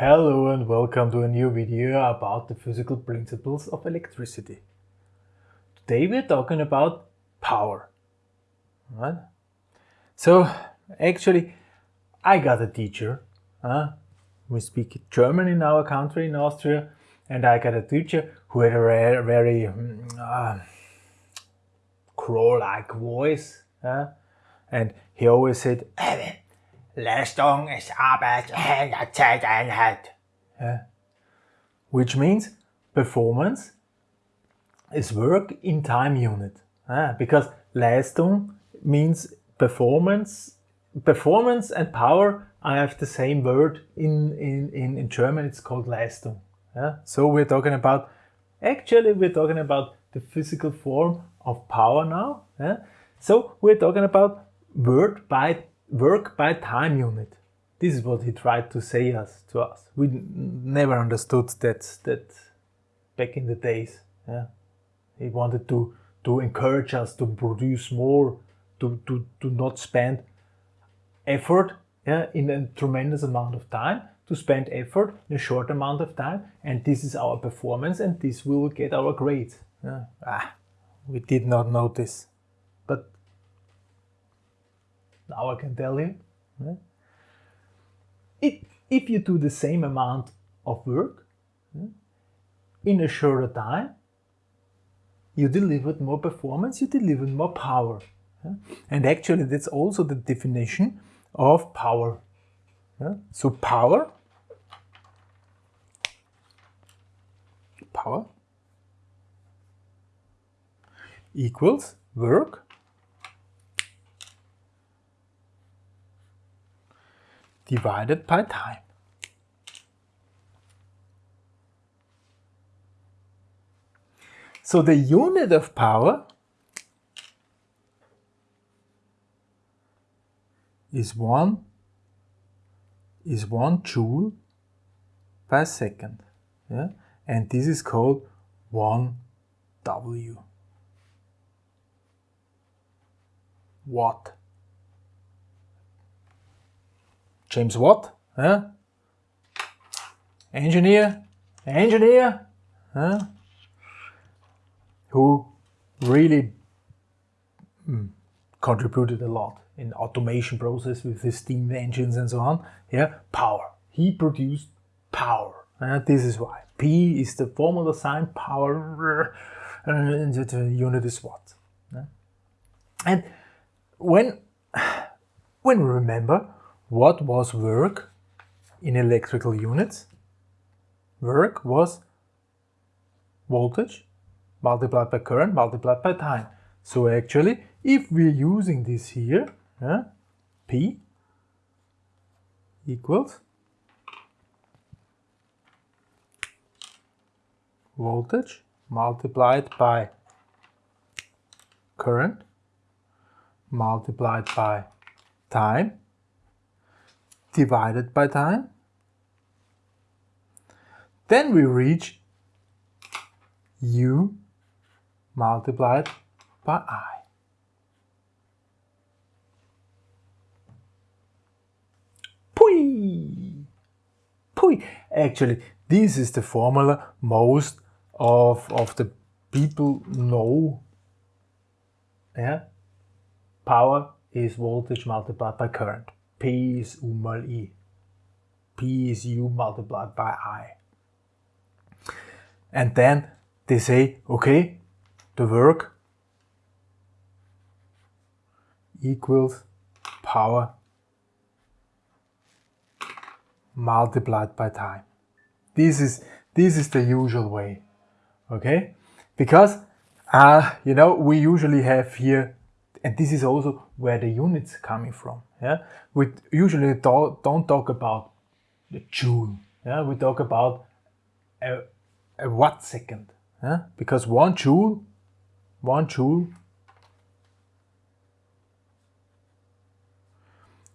Hello and welcome to a new video about the physical principles of electricity. Today we're talking about power. Right? So actually I got a teacher. Huh? We speak German in our country in Austria and I got a teacher who had a very, very mm, uh, crow-like voice. Huh? And he always said, Leistung ist Arbeit einer Zeiteinheit. Yeah. Which means performance is work in time unit. Ah, because Leistung means performance. Performance and power, I have the same word in, in, in, in German, it's called Leistung. Yeah? So we're talking about, actually we're talking about the physical form of power now. Yeah? So we're talking about word by work by time unit. This is what he tried to say us to us. We never understood that that back in the days. Yeah. He wanted to to encourage us to produce more, to, to, to not spend effort yeah, in a tremendous amount of time, to spend effort in a short amount of time, and this is our performance, and this will get our grades. Yeah. Ah, we did not. But now I can tell you. If, if you do the same amount of work in a shorter time, you delivered more performance, you delivered more power. And actually that's also the definition of power. So power, power equals work divided by time. So the unit of power is one is one joule per second. Yeah? And this is called 1 W. Watt. James Watt, huh? engineer, engineer, huh? who really mm, contributed a lot in automation process with the steam engines and so on. Yeah, power. He produced power. Uh, this is why. P is the formula sign, power, and the unit is watt. And when, when we remember what was work in electrical units? Work was voltage multiplied by current multiplied by time. So actually, if we're using this here, yeah, P equals voltage multiplied by current multiplied by time divided by time. Then we reach u multiplied by i. Pui! Pui! Actually, this is the formula most of, of the people know. Yeah? Power is voltage multiplied by current. P is U mal I. P is U multiplied by I. And then they say, okay, the work equals power multiplied by time. This is, this is the usual way, okay? Because, uh, you know, we usually have here, and this is also where the units coming from. Yeah, we usually don't talk about the joule. Yeah, we talk about a, a watt second. Yeah, because one joule, one joule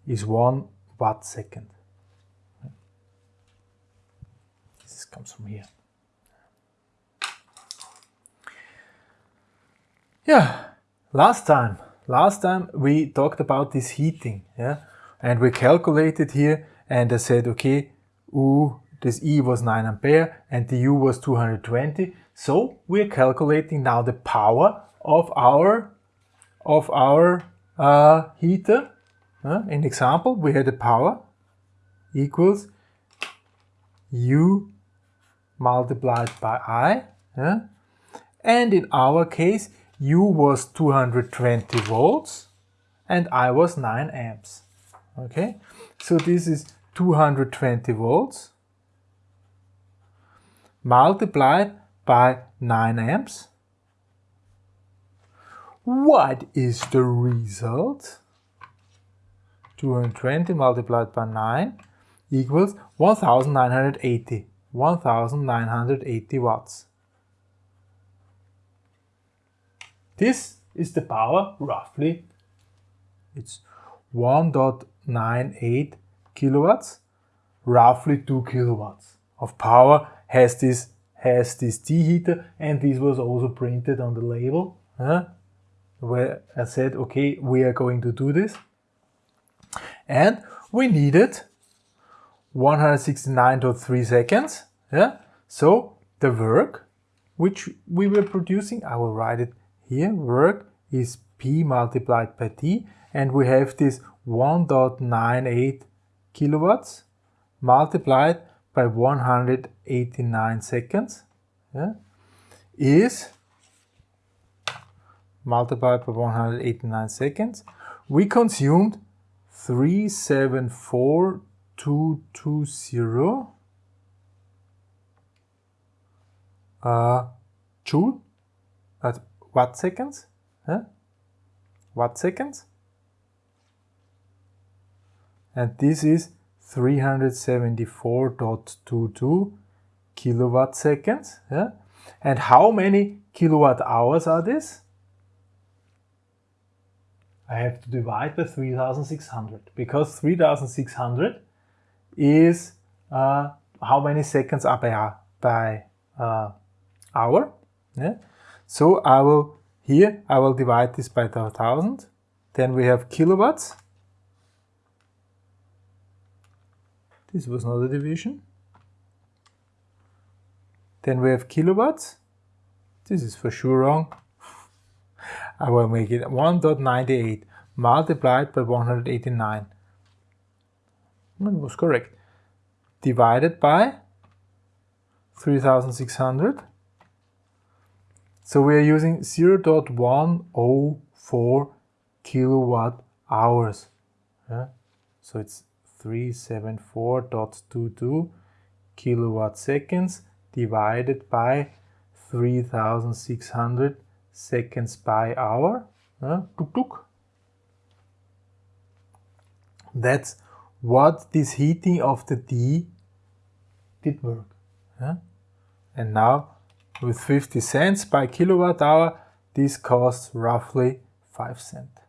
is one watt second. This comes from here. Yeah, last time Last time we talked about this heating, yeah, and we calculated here and I said, okay, U this E was 9 ampere and the U was 220. So we're calculating now the power of our of our uh, heater. Uh, in example, we had the power equals U multiplied by I. Yeah? And in our case, U was 220 volts and I was 9 amps. Okay, so this is 220 volts multiplied by 9 amps. What is the result? 220 multiplied by 9 equals 1980. 1980 watts. This is the power roughly. It's 1.98 kilowatts, roughly 2 kilowatts of power has this has this tea heater and this was also printed on the label huh? where I said okay we are going to do this and we needed 169.3 seconds yeah so the work which we were producing I will write it here work is P multiplied by T and we have this 1.98 kilowatts multiplied by 189 seconds yeah, is multiplied by 189 seconds. We consumed 374220 uh, joule at watt seconds. Huh? Watt seconds. And this is 374.22 kilowatt seconds. Yeah? And how many kilowatt hours are this? I have to divide by 3600 because 3600 is uh, how many seconds are by, by uh, hour. Yeah? So I will here I will divide this by 1000. Then we have kilowatts This was not a division. Then we have kilowatts. This is for sure wrong. I will make it 1.98 multiplied by 189. That was correct. Divided by 3600. So we are using 0.104 kilowatt hours. Yeah? So it's 374.22 kilowatt seconds divided by 3600 seconds by hour. Tuk. That's what this heating of the D did work. Uh? And now with 50 cents by kilowatt hour, this costs roughly 5 cents.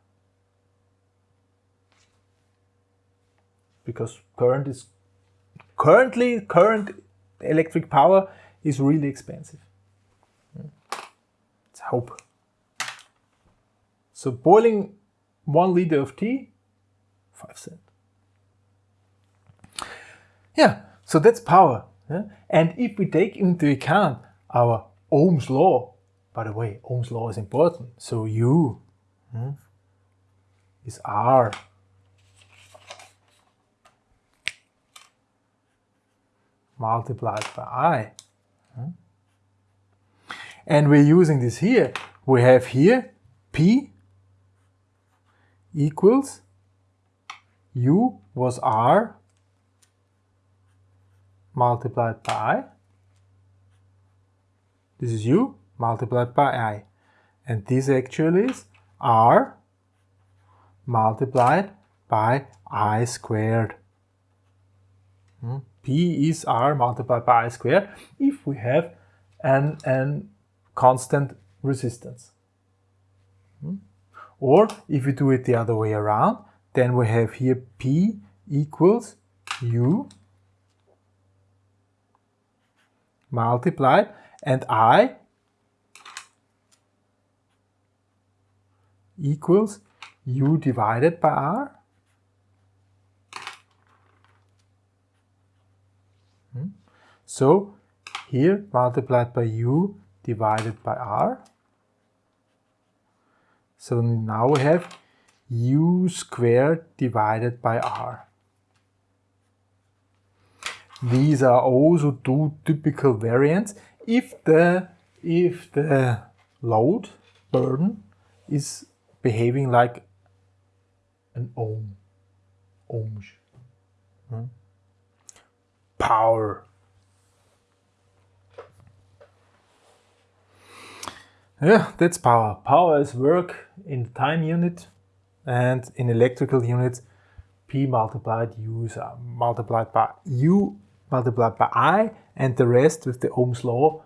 because current is currently current electric power is really expensive. Hmm. Let's hope. So boiling one liter of tea, five cent. Yeah, so that's power. Yeah? And if we take into account our Ohm's law, by the way, Ohm's law is important. So U hmm, is R multiplied by i. And we're using this here. We have here P equals U was R multiplied by I. This is U multiplied by I. And this actually is R multiplied by I squared. Hmm? P is R multiplied by I squared if we have an, an constant resistance. Hmm? Or if we do it the other way around, then we have here P equals U multiplied and I equals U divided by R Hmm? So here multiplied by u divided by r. So now we have u squared divided by r. These are also two typical variants if the if the load burden is behaving like an ohm ohms hmm? power. Yeah that's power. Power is work in the time unit and in electrical units. P multiplied u is uh, multiplied by u multiplied by I and the rest with the Ohm's law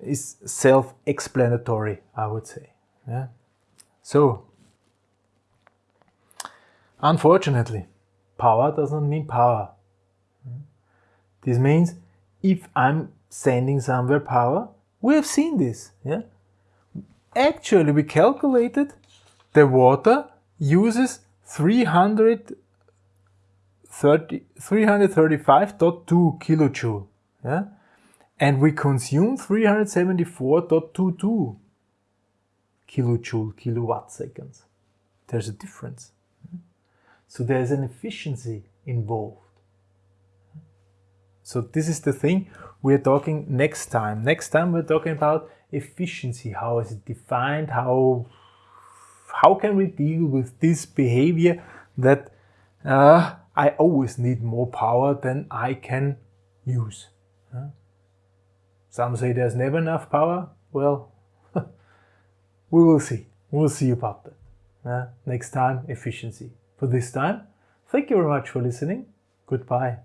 is self-explanatory, I would say. Yeah. So, unfortunately, power doesn't mean power. This means if I'm sending somewhere power, we have seen this. Yeah. Actually, we calculated the water uses 300 335.2 kilojoule. Yeah? And we consume 374.22 kilojoule, kilowatt seconds. There's a difference. So there's an efficiency involved. So this is the thing we're talking next time. Next time we're talking about efficiency. How is it defined? How, how can we deal with this behavior that uh, I always need more power than I can use. Some say there's never enough power. Well, we will see. We'll see about that. next time, efficiency. For this time, thank you very much for listening. Goodbye.